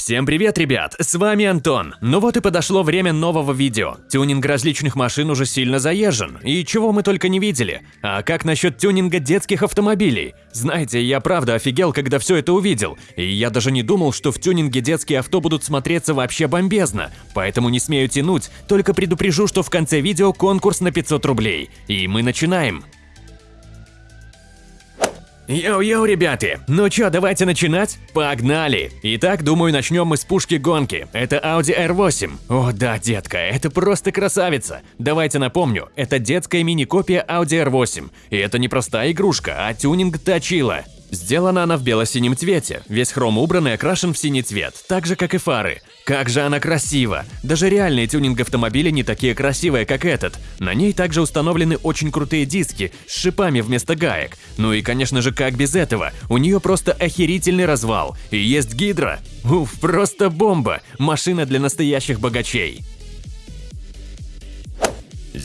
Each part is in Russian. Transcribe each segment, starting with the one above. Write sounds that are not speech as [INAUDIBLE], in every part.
Всем привет, ребят! С вами Антон. Ну вот и подошло время нового видео. Тюнинг различных машин уже сильно заезжен, и чего мы только не видели. А как насчет тюнинга детских автомобилей? Знаете, я правда офигел, когда все это увидел, и я даже не думал, что в тюнинге детские авто будут смотреться вообще бомбезно. Поэтому не смею тянуть, только предупрежу, что в конце видео конкурс на 500 рублей. И мы начинаем. Йоу-йоу, ребята! Ну чё, давайте начинать? Погнали! Итак, думаю, начнем мы с пушки гонки. Это Audi R8. О да, детка, это просто красавица. Давайте напомню, это детская мини-копия Audi R8. И это не простая игрушка, а тюнинг точила. Сделана она в бело-синем цвете, весь хром убран и окрашен в синий цвет, так же как и фары. Как же она красива! Даже реальные тюнинг-автомобили не такие красивые, как этот. На ней также установлены очень крутые диски с шипами вместо гаек. Ну и конечно же, как без этого, у нее просто охерительный развал. И есть гидро. Уф, просто бомба! Машина для настоящих богачей.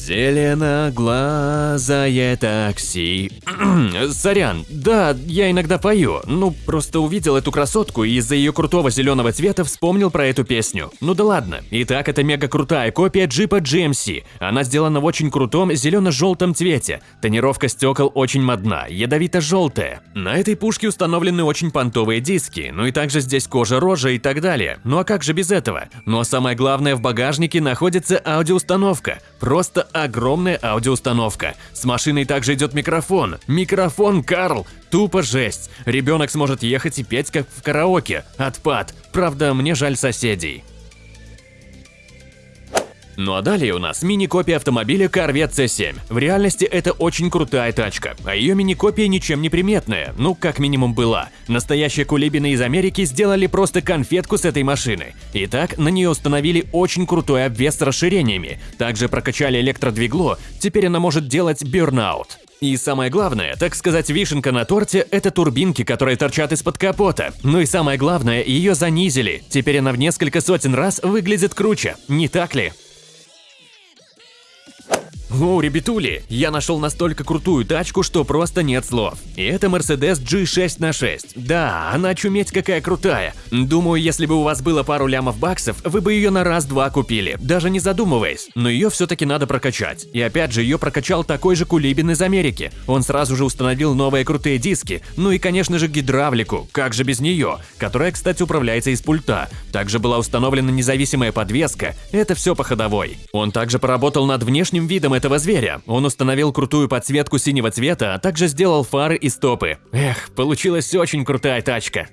Зеленоглазое такси. [CLEARS THROAT] Сорян, да, я иногда пою. Ну, просто увидел эту красотку и из-за ее крутого зеленого цвета вспомнил про эту песню. Ну да ладно. Итак, это мега крутая копия джипа GMC. Она сделана в очень крутом зелено-желтом цвете. Тонировка стекол очень модна, ядовито-желтая. На этой пушке установлены очень понтовые диски, ну и также здесь кожа рожа и так далее. Ну а как же без этого? Ну а самое главное, в багажнике находится аудиоустановка. Просто огромная аудиоустановка. С машиной также идет микрофон. Микрофон, Карл! Тупо жесть. Ребенок сможет ехать и петь, как в караоке. Отпад. Правда, мне жаль соседей. Ну а далее у нас мини-копия автомобиля Corvette C7. В реальности это очень крутая тачка, а ее мини-копия ничем не приметная, ну как минимум была. Настоящие кулибины из Америки сделали просто конфетку с этой машины. Итак, на нее установили очень крутой обвес с расширениями, также прокачали электродвигло, теперь она может делать бёрнаут. И самое главное, так сказать, вишенка на торте – это турбинки, которые торчат из-под капота. Ну и самое главное, ее занизили. Теперь она в несколько сотен раз выглядит круче, не так ли? О, ребятули, я нашел настолько крутую тачку, что просто нет слов. И это Mercedes G6 на 6. Да, она чуметь какая крутая. Думаю, если бы у вас было пару лямов баксов, вы бы ее на раз-два купили, даже не задумываясь. Но ее все-таки надо прокачать. И опять же, ее прокачал такой же кулибин из Америки. Он сразу же установил новые крутые диски, ну и, конечно же, гидравлику, как же без нее, которая, кстати, управляется из пульта. Также была установлена независимая подвеска, это все по ходовой. Он также поработал над внешним видом этого зверя. Он установил крутую подсветку синего цвета, а также сделал фары и стопы. Эх, получилась очень крутая тачка.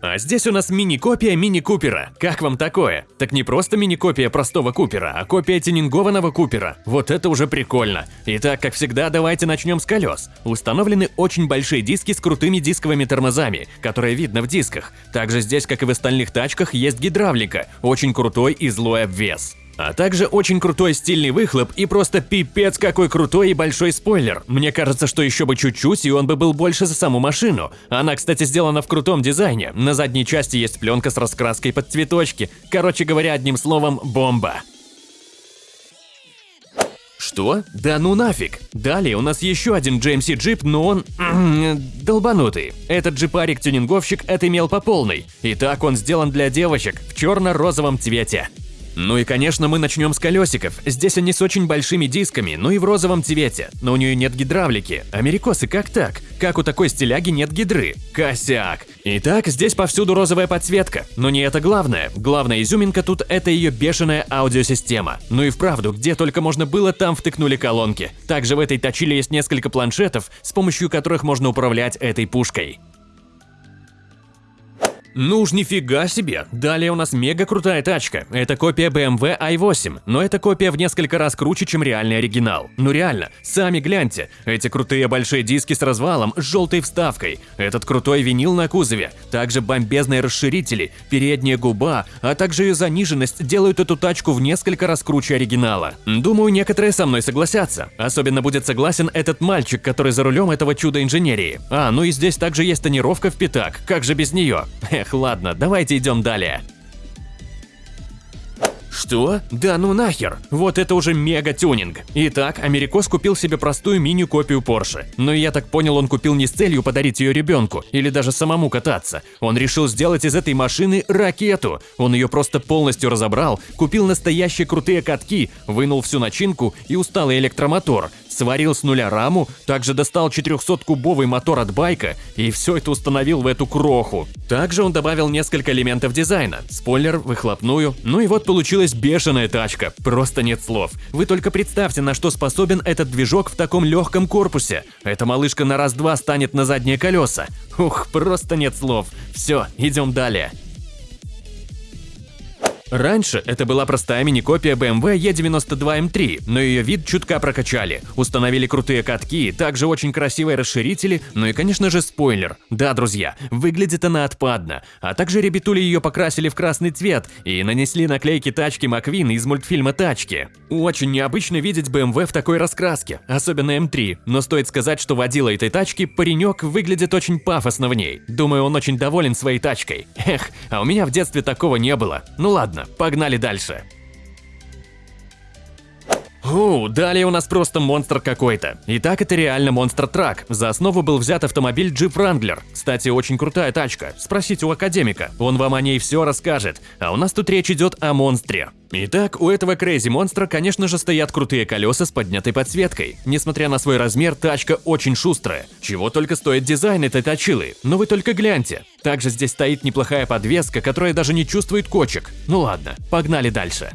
А здесь у нас мини-копия мини-купера. Как вам такое? Так не просто мини-копия простого купера, а копия тюнингованного купера. Вот это уже прикольно. Итак, как всегда, давайте начнем с колес. Установлены очень большие диски с крутыми дисковыми тормозами, которые видно в дисках. Также здесь, как и в остальных тачках, есть гидравлика, очень крутой и злой обвес. А также очень крутой стильный выхлоп и просто пипец какой крутой и большой спойлер. Мне кажется, что еще бы чуть-чуть и он бы был больше за саму машину. Она, кстати, сделана в крутом дизайне. На задней части есть пленка с раскраской под цветочки. Короче говоря, одним словом, бомба. Что? Да ну нафиг! Далее у нас еще один GMC джип, но он... [CLEARS THROAT] долбанутый. Этот джипарик-тюнинговщик отымел по полной. Итак, он сделан для девочек в черно-розовом цвете. Ну и конечно мы начнем с колесиков. Здесь они с очень большими дисками, ну и в розовом цвете. Но у нее нет гидравлики. Америкосы, как так? Как у такой стиляги нет гидры? Косяк. Итак, здесь повсюду розовая подсветка. Но не это главное. Главная изюминка тут – это ее бешеная аудиосистема. Ну и вправду, где только можно было, там втыкнули колонки. Также в этой точиле есть несколько планшетов, с помощью которых можно управлять этой пушкой. Ну уж нифига себе. Далее у нас мега крутая тачка. Это копия BMW i8, но это копия в несколько раз круче, чем реальный оригинал. Ну реально, сами гляньте. Эти крутые большие диски с развалом, с желтой вставкой. Этот крутой винил на кузове. Также бомбезные расширители, передняя губа, а также ее заниженность делают эту тачку в несколько раз круче оригинала. Думаю, некоторые со мной согласятся. Особенно будет согласен этот мальчик, который за рулем этого чуда инженерии. А, ну и здесь также есть тонировка в пятак, как же без нее? Эх, ладно, давайте идем далее. Что? Да ну нахер! Вот это уже мега-тюнинг. Итак, Америкос купил себе простую мини-копию Porsche. Но я так понял, он купил не с целью подарить ее ребенку или даже самому кататься. Он решил сделать из этой машины ракету. Он ее просто полностью разобрал, купил настоящие крутые катки, вынул всю начинку и усталый электромотор, сварил с нуля раму, также достал 400-кубовый мотор от байка и все это установил в эту кроху. Также он добавил несколько элементов дизайна, спойлер, выхлопную, ну и вот получилась бешеная тачка, просто нет слов. Вы только представьте, на что способен этот движок в таком легком корпусе. Эта малышка на раз-два станет на задние колеса. Ух, просто нет слов. Все, идем далее. Раньше это была простая мини-копия BMW E92M3, но ее вид чутка прокачали. Установили крутые катки, также очень красивые расширители, ну и конечно же спойлер. Да, друзья, выглядит она отпадно. А также ребятули ее покрасили в красный цвет и нанесли наклейки тачки Маквин из мультфильма «Тачки». Очень необычно видеть BMW в такой раскраске, особенно M3, но стоит сказать, что водила этой тачки паренек выглядит очень пафосно в ней. Думаю, он очень доволен своей тачкой. Эх, а у меня в детстве такого не было. Ну ладно. Ладно, погнали дальше. О, далее у нас просто монстр какой-то. Итак, это реально монстр-трак. За основу был взят автомобиль Jeep Wrangler. Кстати, очень крутая тачка. Спросите у академика, он вам о ней все расскажет. А у нас тут речь идет о монстре. Итак, у этого Crazy монстра, конечно же, стоят крутые колеса с поднятой подсветкой. Несмотря на свой размер, тачка очень шустрая. Чего только стоит дизайн этой точилы. Но вы только гляньте. Также здесь стоит неплохая подвеска, которая даже не чувствует кочек. Ну ладно, погнали дальше.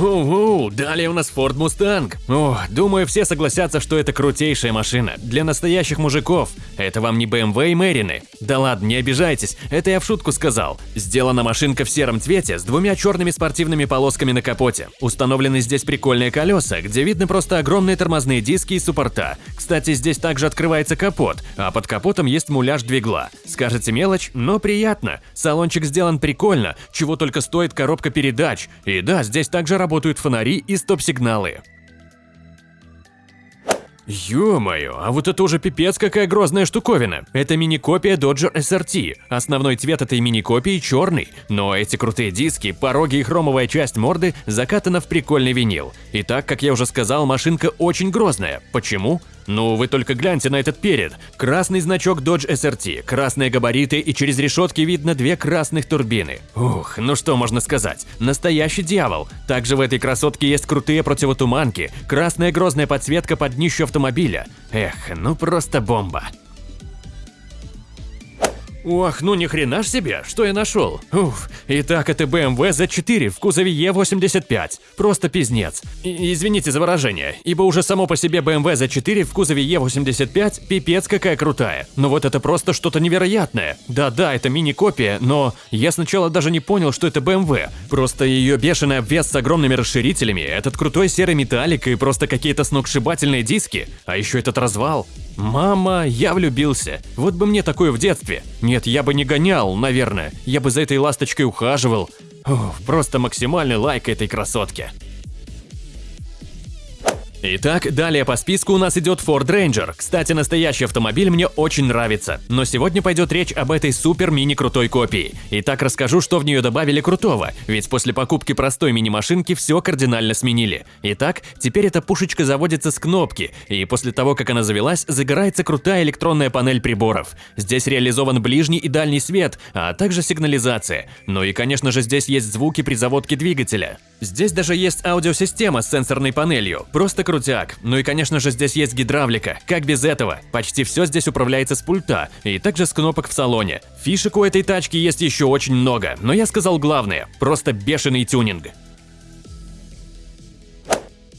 Оу, далее у нас Ford Mustang. О, думаю, все согласятся, что это крутейшая машина. Для настоящих мужиков. Это вам не BMW и Мэрины. Да ладно, не обижайтесь, это я в шутку сказал. Сделана машинка в сером цвете с двумя черными спортивными полосками на капоте. Установлены здесь прикольные колеса, где видны просто огромные тормозные диски и суппорта. Кстати, здесь также открывается капот, а под капотом есть муляж двигла. Скажете мелочь, но приятно. Салончик сделан прикольно, чего только стоит коробка передач. И да, здесь также работает работают фонари и стоп-сигналы. Ё-моё, а вот это уже пипец какая грозная штуковина. Это мини-копия Dodger SRT. Основной цвет этой мини-копии черный, но эти крутые диски, пороги и хромовая часть морды закатана в прикольный винил. И так, как я уже сказал, машинка очень грозная. Почему? Ну, вы только гляньте на этот перед. Красный значок Dodge SRT, красные габариты и через решетки видно две красных турбины. Ух, ну что можно сказать, настоящий дьявол. Также в этой красотке есть крутые противотуманки, красная грозная подсветка под днищу автомобиля. Эх, ну просто бомба. Ох, ну ни хрена ж себе, что я нашел. Уф, итак, это BMW Z4 в кузове E85. Просто пизнец. И, извините за выражение, ибо уже само по себе BMW Z4 в кузове E85 пипец какая крутая. Но вот это просто что-то невероятное. Да-да, это мини-копия, но я сначала даже не понял, что это BMW. Просто ее бешеный обвес с огромными расширителями, этот крутой серый металлик и просто какие-то сногсшибательные диски. А еще этот развал. Мама, я влюбился. Вот бы мне такое в детстве. Нет, я бы не гонял, наверное. Я бы за этой ласточкой ухаживал. Ух, просто максимальный лайк этой красотке. Итак, далее по списку у нас идет Ford Ranger. Кстати, настоящий автомобиль мне очень нравится. Но сегодня пойдет речь об этой супер мини крутой копии. Итак, расскажу, что в нее добавили крутого, ведь после покупки простой мини-машинки все кардинально сменили. Итак, теперь эта пушечка заводится с кнопки, и после того, как она завелась, загорается крутая электронная панель приборов. Здесь реализован ближний и дальний свет, а также сигнализация. Ну и, конечно же, здесь есть звуки при заводке двигателя. Здесь даже есть аудиосистема с сенсорной панелью, просто крутяк. Ну и конечно же здесь есть гидравлика, как без этого? Почти все здесь управляется с пульта и также с кнопок в салоне. Фишек у этой тачки есть еще очень много, но я сказал главное – просто бешеный тюнинг.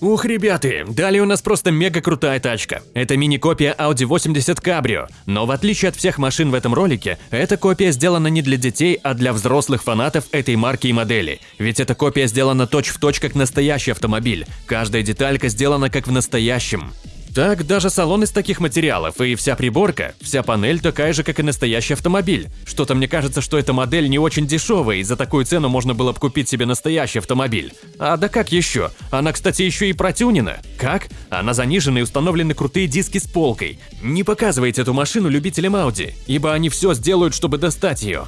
Ух, ребята, далее у нас просто мега крутая тачка. Это мини-копия Audi 80 Cabrio. Но в отличие от всех машин в этом ролике, эта копия сделана не для детей, а для взрослых фанатов этой марки и модели. Ведь эта копия сделана точь-в-точь точь как настоящий автомобиль. Каждая деталька сделана как в настоящем. Так, даже салон из таких материалов и вся приборка, вся панель такая же, как и настоящий автомобиль. Что-то мне кажется, что эта модель не очень дешевая, и за такую цену можно было бы купить себе настоящий автомобиль. А да как еще? Она, кстати, еще и протюнена. Как? Она занижена и установлены крутые диски с полкой. Не показывайте эту машину любителям Audi, ибо они все сделают, чтобы достать ее.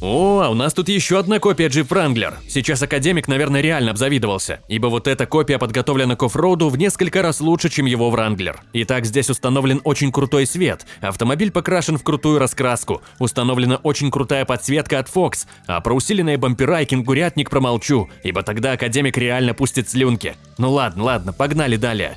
О, а у нас тут еще одна копия Jeep Wrangler. Сейчас Академик, наверное, реально обзавидовался, ибо вот эта копия подготовлена к оффроуду в несколько раз лучше, чем его Wrangler. Итак, здесь установлен очень крутой свет, автомобиль покрашен в крутую раскраску, установлена очень крутая подсветка от Fox, а про усиленные бампера и кенгурятник промолчу, ибо тогда Академик реально пустит слюнки. Ну ладно, ладно, погнали далее.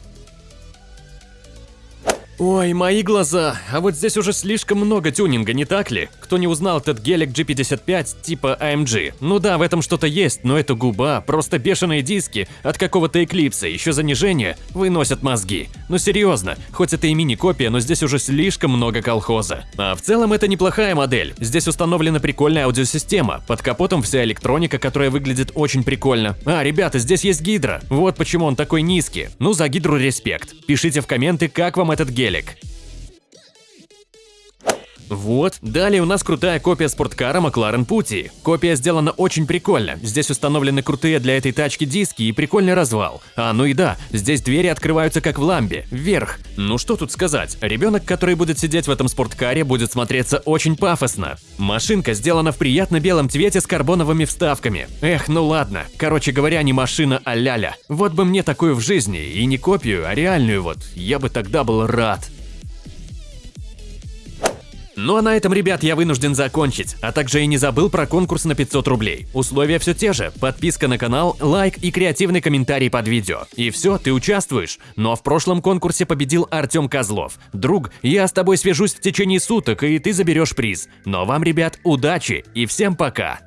Ой, мои глаза, а вот здесь уже слишком много тюнинга, не так ли? Кто не узнал этот гелик G55 типа AMG? Ну да, в этом что-то есть, но это губа, просто бешеные диски от какого-то эклипса, еще занижение, выносят мозги. Ну серьезно, хоть это и мини-копия, но здесь уже слишком много колхоза. А в целом это неплохая модель, здесь установлена прикольная аудиосистема, под капотом вся электроника, которая выглядит очень прикольно. А, ребята, здесь есть гидро, вот почему он такой низкий. Ну за гидру респект. Пишите в комменты, как вам этот гелик гелик. Вот, далее у нас крутая копия спорткара Макларен Пути. Копия сделана очень прикольно, здесь установлены крутые для этой тачки диски и прикольный развал. А ну и да, здесь двери открываются как в ламбе, вверх. Ну что тут сказать, ребенок, который будет сидеть в этом спорткаре, будет смотреться очень пафосно. Машинка сделана в приятно белом цвете с карбоновыми вставками. Эх, ну ладно, короче говоря, не машина, а ляля. Вот бы мне такую в жизни, и не копию, а реальную вот, я бы тогда был рад. Ну а на этом, ребят, я вынужден закончить, а также и не забыл про конкурс на 500 рублей. Условия все те же, подписка на канал, лайк и креативный комментарий под видео. И все, ты участвуешь. Ну а в прошлом конкурсе победил Артем Козлов. Друг, я с тобой свяжусь в течение суток, и ты заберешь приз. Но вам, ребят, удачи и всем пока!